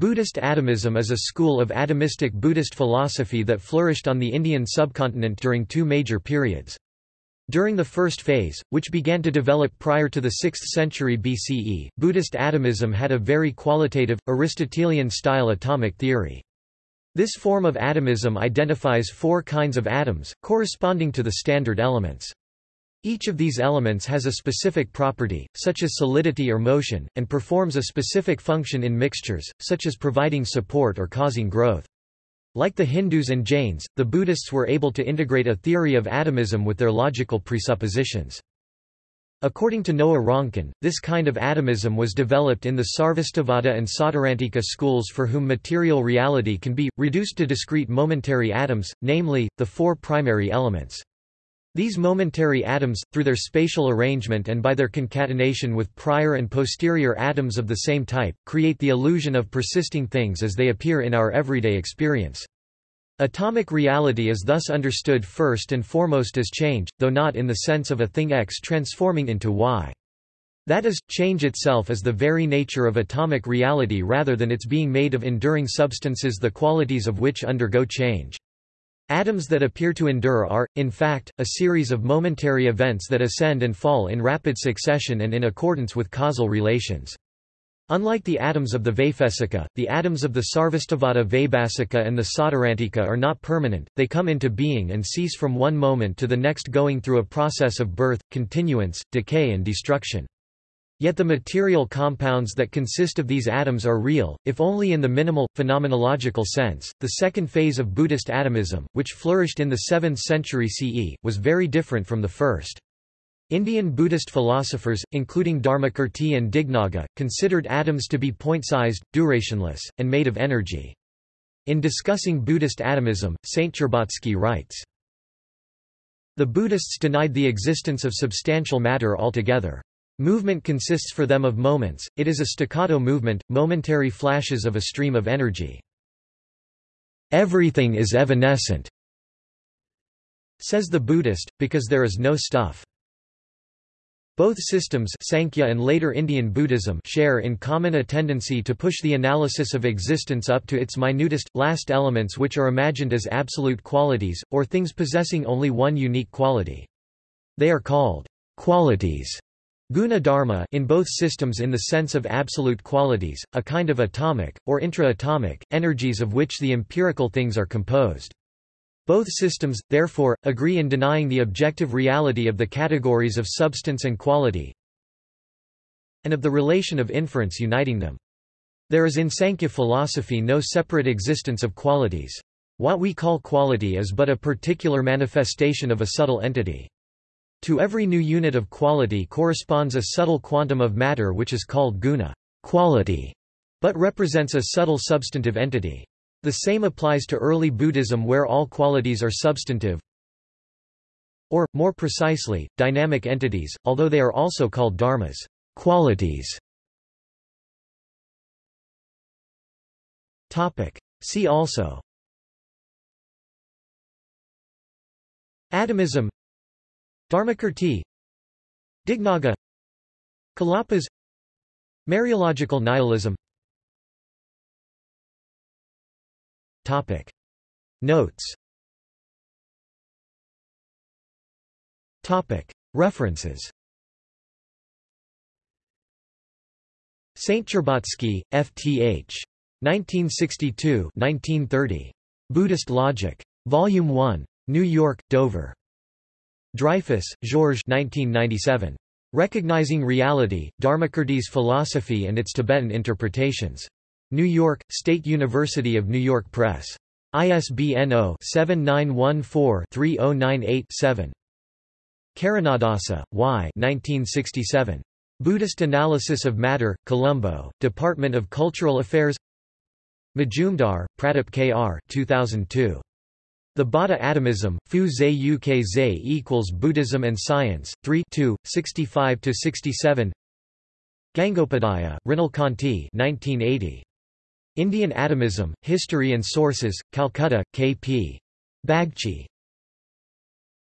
Buddhist atomism is a school of atomistic Buddhist philosophy that flourished on the Indian subcontinent during two major periods. During the first phase, which began to develop prior to the 6th century BCE, Buddhist atomism had a very qualitative, Aristotelian-style atomic theory. This form of atomism identifies four kinds of atoms, corresponding to the standard elements. Each of these elements has a specific property, such as solidity or motion, and performs a specific function in mixtures, such as providing support or causing growth. Like the Hindus and Jains, the Buddhists were able to integrate a theory of atomism with their logical presuppositions. According to Noah Ronkin, this kind of atomism was developed in the Sarvastivada and Sautrantika schools for whom material reality can be, reduced to discrete momentary atoms, namely, the four primary elements. These momentary atoms, through their spatial arrangement and by their concatenation with prior and posterior atoms of the same type, create the illusion of persisting things as they appear in our everyday experience. Atomic reality is thus understood first and foremost as change, though not in the sense of a thing X transforming into Y. That is, change itself is the very nature of atomic reality rather than its being made of enduring substances the qualities of which undergo change. Atoms that appear to endure are, in fact, a series of momentary events that ascend and fall in rapid succession and in accordance with causal relations. Unlike the atoms of the Vaisheshika, the atoms of the Sarvastivada Vaibhasika and the Sautrantika are not permanent, they come into being and cease from one moment to the next going through a process of birth, continuance, decay and destruction. Yet the material compounds that consist of these atoms are real, if only in the minimal, phenomenological sense. The second phase of Buddhist atomism, which flourished in the 7th century CE, was very different from the first. Indian Buddhist philosophers, including Dharmakirti and Dignaga, considered atoms to be point-sized, durationless, and made of energy. In discussing Buddhist atomism, Stcherbatsky writes, The Buddhists denied the existence of substantial matter altogether. Movement consists for them of moments, it is a staccato movement, momentary flashes of a stream of energy. Everything is evanescent, says the Buddhist, because there is no stuff. Both systems Sankhya and later Indian Buddhism share in common a tendency to push the analysis of existence up to its minutest, last elements which are imagined as absolute qualities, or things possessing only one unique quality. They are called qualities Guna dharma in both systems in the sense of absolute qualities, a kind of atomic, or intra-atomic, energies of which the empirical things are composed. Both systems, therefore, agree in denying the objective reality of the categories of substance and quality, and of the relation of inference uniting them. There is in Sankhya philosophy no separate existence of qualities. What we call quality is but a particular manifestation of a subtle entity. To every new unit of quality corresponds a subtle quantum of matter which is called guna quality, but represents a subtle substantive entity. The same applies to early Buddhism where all qualities are substantive, or, more precisely, dynamic entities, although they are also called dharmas qualities. See also Atomism Dharmakirti Dignaga Kalapas Mereological nihilism Topic. Notes Topic. References Stcherbatsky, F.T.H. 1962-1930. Buddhist Logic. Volume 1. New York, Dover. Dreyfus, Georges 1997. Recognizing Reality, Dharmakirti's Philosophy and its Tibetan Interpretations. New York, State University of New York Press. ISBN 0-7914-3098-7. Karunadasa, Y. 1967. Buddhist Analysis of Matter, Colombo, Department of Cultural Affairs Majumdar, Pradip K.R. 2002. The Bauddha Atomism, Fu Zhe Uk Zhe equals Buddhism and Science, 3 65–67 Gangopadhyaya, Mrinal Kanti 1980. Indian Atomism, History and Sources, Calcutta, K.P. Bagchi.